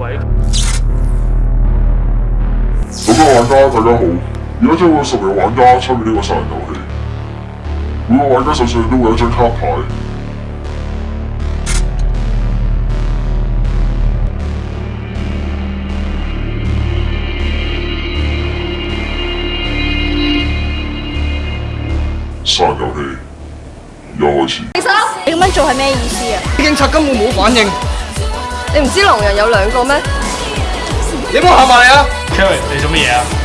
喂。所有玩家大家好，而家将会十名玩家参与呢个杀人游戏。每个玩家手上都会有一张卡牌。杀人游戏又开始。你做，你咁样做系咩意思啊？警察根本冇反应。你唔知狼人有两个咩？你冇吓埋你啊 k e r r y 你做乜嘢啊？